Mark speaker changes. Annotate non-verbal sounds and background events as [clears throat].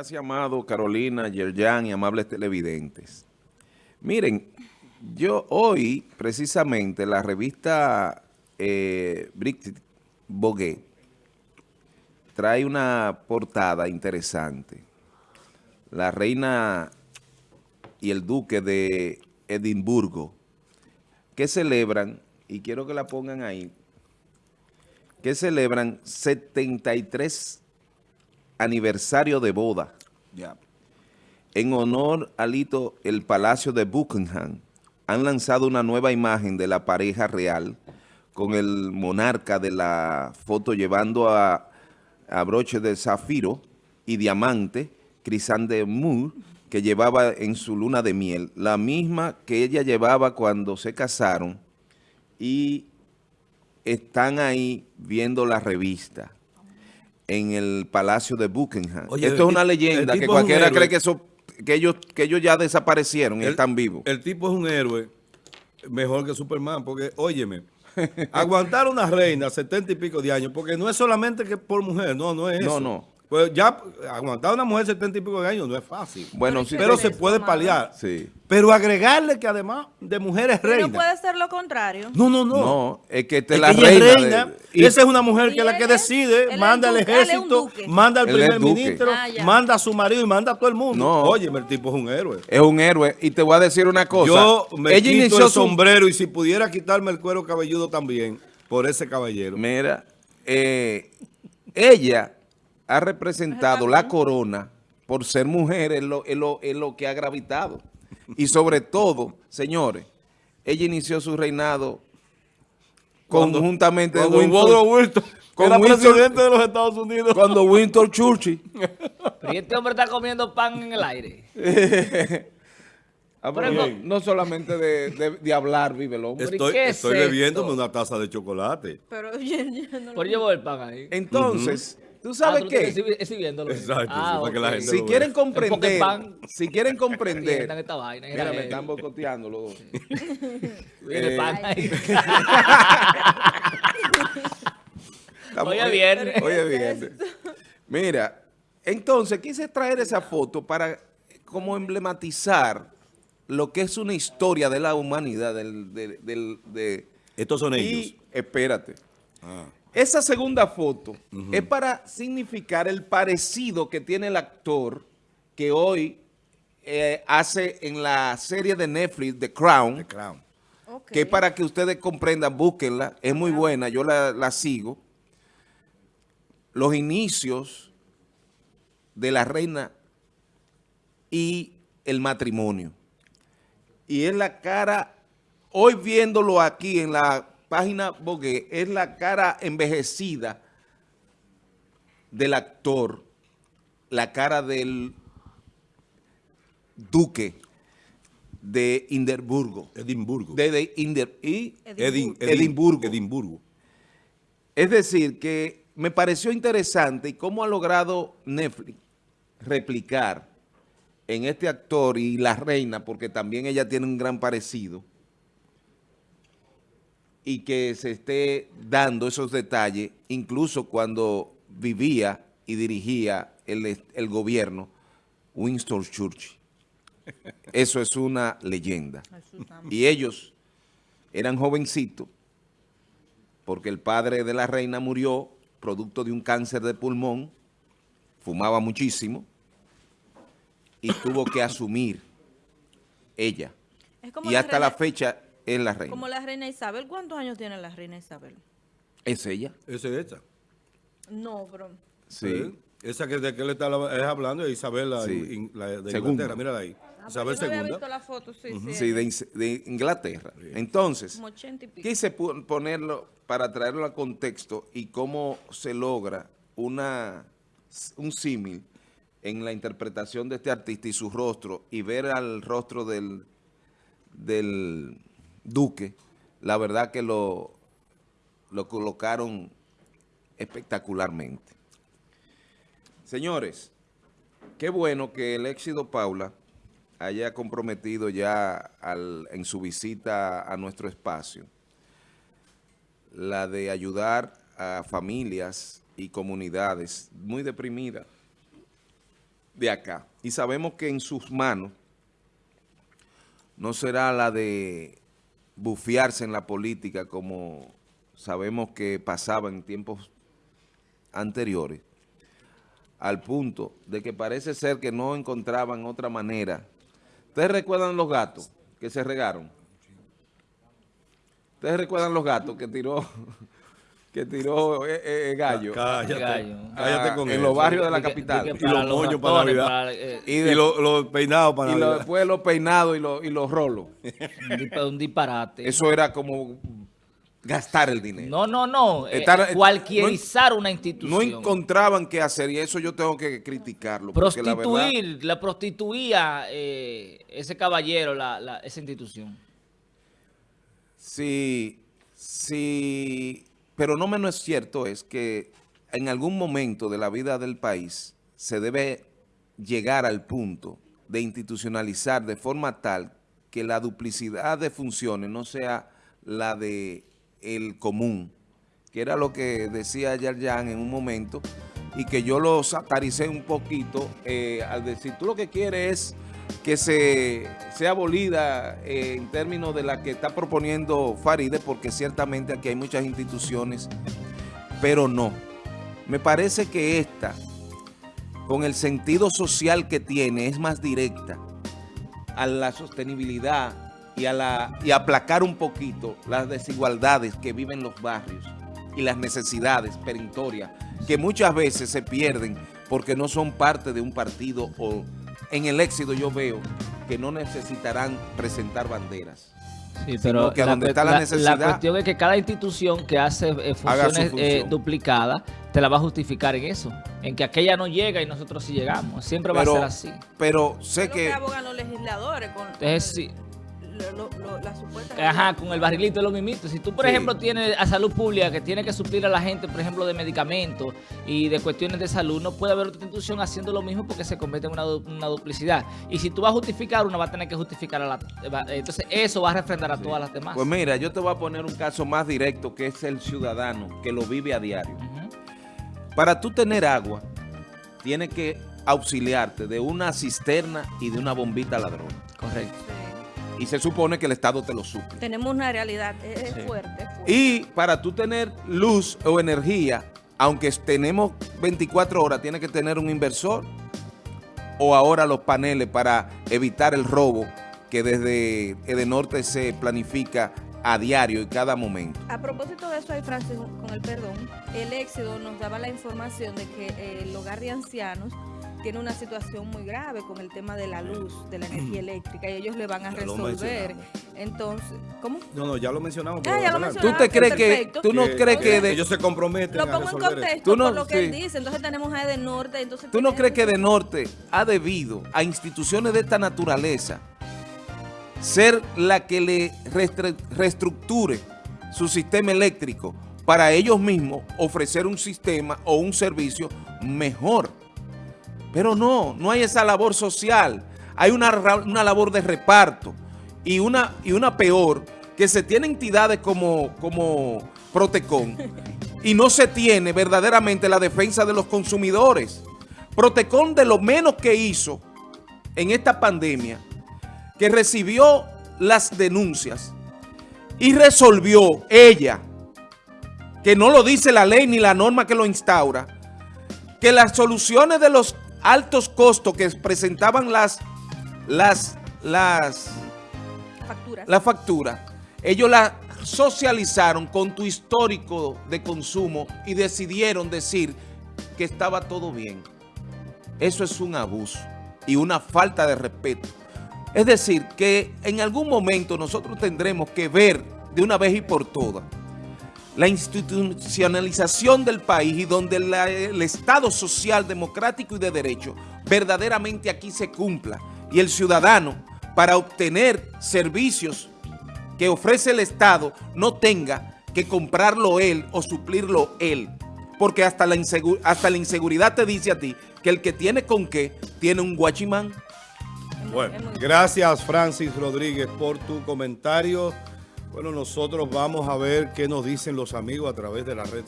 Speaker 1: Gracias, amado Carolina, Yerjan y amables televidentes. Miren, yo hoy, precisamente, la revista eh, Bogué trae una portada interesante. La reina y el duque de Edimburgo, que celebran, y quiero que la pongan ahí, que celebran 73 aniversario de boda. En honor al hito, el Palacio de Buckingham han lanzado una nueva imagen de la pareja real con el monarca de la foto llevando a, broche de zafiro y diamante, Moore, que llevaba en su luna de miel, la misma que ella llevaba cuando se casaron y están ahí viendo la revista en el Palacio de Buckingham. Esto es una leyenda que cualquiera cree que eso que ellos que ellos ya desaparecieron y están vivos.
Speaker 2: El tipo es un héroe mejor que Superman, porque, óyeme, [laughs] aguantar una reina setenta y pico de años, porque no es solamente que por mujer, no, no es eso. No, no. Pues ya aguantar a una mujer setenta y pico de años no es fácil. Bueno, sí. Pero se puede paliar. Sí. Pero agregarle que además de mujeres reinas.
Speaker 3: no puede ser lo contrario.
Speaker 2: No, no, no.
Speaker 1: No, es que te la reina.
Speaker 2: y esa es una mujer que es la que decide, manda al ejército, manda al primer ministro, ah, manda a su marido y manda a todo el mundo. No. Oye, el tipo es un héroe.
Speaker 1: Es un héroe. Y te voy a decir una cosa.
Speaker 2: Yo me Ella quito el sombrero y si pudiera quitarme el cuero cabelludo también por ese caballero.
Speaker 1: Mira, eh, ella ha representado la corona por ser mujer en lo, lo, que ha gravitado. Y sobre todo, señores, ella inició su reinado conjuntamente
Speaker 2: con Winston, era presidente de los Estados Unidos.
Speaker 1: Cuando Winston Churchill.
Speaker 4: y este hombre está comiendo pan en el aire. [laughs]
Speaker 1: Ah, no, solamente de, hablar vive el hombre.
Speaker 2: Estoy, estoy bebiéndome una taza de chocolate.
Speaker 4: Pero [laughs] yo, no Por llevo el pan ahí.
Speaker 1: Entonces... ¿Tú sabes ah, qué?
Speaker 2: Exacto, ah,
Speaker 1: para que la gente Si quieren comprender, si quieren comprender, esta vaina, mira, me están boicoteando los [laughs] dos.
Speaker 4: eh, pan ahí. [laughs] Oye, bien.
Speaker 1: Oye, bien. Mira, entonces quise traer esa foto para como emblematizar lo que es una historia de la humanidad. Del, de,
Speaker 2: Estos son ellos.
Speaker 1: espérate. Ah. Esa segunda foto es para significar el parecido que tiene el actor que hoy eh, hace en la serie de Netflix, The Crown. Crown. Que para que ustedes comprendan, búsquenla, es muy buena, yo la, la sigo. Los inicios de la reina y el matrimonio. Y es la cara, hoy viéndolo aquí en la página Bogué es la cara envejecida del actor, la cara del duque de Edimburgo.
Speaker 2: Edimburgo.
Speaker 1: De, y Edimburgo. Edimburgo. Es decir, que me pareció interesante y cómo ha logrado Netflix replicar en este actor y la reina, porque también ella tiene un gran parecido, y que se esté dando esos detalles, incluso cuando vivía y dirigía el, gobierno Winston Churchill. Eso es una leyenda. Y ellos eran jovencitos porque el padre de la reina murió producto de un cáncer de pulmón, fumaba muchísimo y tuvo que asumir ella. y hasta la fecha es la reina.
Speaker 3: Como la reina Isabel. ¿Cuántos años tiene la reina Isabel?
Speaker 1: ¿Es ella?
Speaker 2: ¿Es esta?
Speaker 3: No, pero...
Speaker 1: Sí.
Speaker 2: Esa que de que le está hablando es Isabel, la, de Inglaterra. Mírala ahí. Ah, Isabel II. visto
Speaker 3: la foto, sí,
Speaker 1: sí. de, Inglaterra. Entonces, quise ponerlo para traerlo al contexto y cómo se logra una un símil en la interpretación de este artista y su rostro y ver al rostro del, del Duque, la verdad que lo, lo colocaron espectacularmente. Señores, qué bueno que el éxito Paula haya comprometido ya en su visita a nuestro espacio la de ayudar a familias y comunidades muy deprimidas, de acá. Y sabemos que en sus manos no será la de bufiarse en la política como sabemos que pasaba en tiempos anteriores, al punto de que parece ser que no encontraban otra manera. ¿Ustedes recuerdan los gatos que se regaron? ¿Ustedes recuerdan los gatos que tiró que tiró eh, eh, Gallo?
Speaker 2: Cállate,
Speaker 4: Gallo.
Speaker 2: cállate con
Speaker 1: en
Speaker 2: eso.
Speaker 1: los barrios de la
Speaker 4: que-
Speaker 1: capital.
Speaker 4: que
Speaker 2: Y los moños para Navidad.
Speaker 4: para, eh,
Speaker 1: Y
Speaker 2: Y, los peinados para
Speaker 1: y lo-
Speaker 2: Navidad.
Speaker 1: después los peinados y los, y los rolos.
Speaker 4: un dispa- un disparate.
Speaker 1: Eso era como gastar el dinero.
Speaker 4: No, no, no. eh,
Speaker 1: Estar-
Speaker 4: cualquierizar una
Speaker 1: No
Speaker 4: institución.
Speaker 1: encontraban qué hacer y eso yo tengo que criticarlo. porque la verdad-
Speaker 4: Prostituir, la prostituía eh, ese caballero, la, la- esa institución.
Speaker 1: Sí, sí, pero no menos cierto es que en algún momento de la vida del país se debe llegar al punto de institucionalizar de forma tal que la duplicidad de funciones no sea la de el común, que era lo que decía Yarjan en un momento y que yo lo sataricé un poquito eh, al decir, tú lo que quieres es que se sea abolida eh, en términos de la que está proponiendo Faride, porque ciertamente aquí hay muchas instituciones, pero no. Me parece que esta, con el sentido social que tiene, es más directa a la sostenibilidad y a la y aplacar un poquito las desigualdades que viven los barrios y las necesidades perentorias que muchas veces se pierden porque no son parte de un partido o en el éxito yo veo que no necesitarán presentar banderas.
Speaker 4: Sí,
Speaker 1: Sino que donde
Speaker 4: cue-
Speaker 1: está la necesidad-
Speaker 4: cuestión es que cada institución que hace eh, funciones eh, duplicadas te la va a justificar en eso. En que aquella no llega y nosotros sí llegamos. Siempre va a ser así.
Speaker 1: Pero
Speaker 3: Es
Speaker 1: sé
Speaker 3: lo que
Speaker 1: que
Speaker 3: abogan los legisladores con, con
Speaker 4: Entonces, sí.
Speaker 3: Lo- lo- lo- la supuesta...
Speaker 4: Ajá, con el barrilito de los mimitos. Si tú, por
Speaker 1: Sí.
Speaker 4: ejemplo, tienes a salud pública que tiene que suplir a la gente, por ejemplo, de medicamentos y de cuestiones de salud, no puede haber otra institución haciendo lo mismo porque se convierte en una, una duplicidad. Y si tú vas a justificar, una va a tener que justificar a la... Entonces, eso va a refrendar a todas las demás.
Speaker 1: Pues mira, yo te voy a poner un caso más directo que es el ciudadano que lo vive a diario. Para tú tener agua, tienes que auxiliarte de una cisterna y de una bombita ladrón.
Speaker 4: Correcto.
Speaker 1: Y se supone que el Estado te lo suple.
Speaker 3: Tenemos una realidad, es,
Speaker 4: Sí.
Speaker 3: fuerte, es fuerte.
Speaker 1: Y para tú tener luz o energía, aunque tenemos 24 horas, tienes que tener un inversor o ahora los paneles para evitar el robo que desde Edenorte se planifica a diario y cada momento.
Speaker 3: A propósito de eso, ahí, Francis, con el perdón, el éxodo nos daba la información de que eh, el hogar de ancianos tiene una situación muy grave con el tema de la luz, de la [clears throat] energía eléctrica, y ellos le van a resolver. Entonces, ¿cómo?
Speaker 2: No, no, ya lo mencionamos.
Speaker 3: Ah, ya lo.
Speaker 1: ¿Tú te crees que, tú no
Speaker 2: Que-
Speaker 1: crees que
Speaker 2: que
Speaker 1: de,
Speaker 2: ellos se comprometen
Speaker 3: Lo
Speaker 2: a
Speaker 3: pongo en
Speaker 2: resolver eso.
Speaker 3: contexto
Speaker 1: Tú no-
Speaker 3: por lo que él
Speaker 1: sí.
Speaker 3: dice. Entonces tenemos a Edenorte. Entonces
Speaker 1: ¿Tú no crees que de norte ha debido a instituciones de esta naturaleza ser la que le reestructure su sistema eléctrico para ellos mismos ofrecer un sistema o un servicio mejor? Pero no, no hay esa labor social. Hay una, una labor de reparto y una, y una peor, que se tiene entidades como, como Protecon [laughs] y no se tiene verdaderamente la defensa de los consumidores. Protecon de lo menos que hizo en esta pandemia, que recibió las denuncias y resolvió ella, que no lo dice la ley ni la norma que lo instaura, que las soluciones de los altos costos que presentaban las, las, las,
Speaker 3: Facturas.
Speaker 1: la factura, ellos la socializaron con tu histórico de consumo y decidieron decir que estaba todo bien. Eso es un abuso y una falta de respeto. Es decir, que en algún momento nosotros tendremos que ver de una vez y por todas la institucionalización del país y donde la- el Estado social, democrático y de derecho verdaderamente aquí se cumpla y el ciudadano para obtener servicios que ofrece el Estado no tenga que comprarlo él o suplirlo él. Porque hasta la, hasta la inseguridad te dice a ti que el que tiene con qué tiene un guachimán.
Speaker 2: Bueno, gracias Francis Rodríguez por tu comentario. Bueno, nosotros vamos a ver qué nos dicen los amigos a través de la red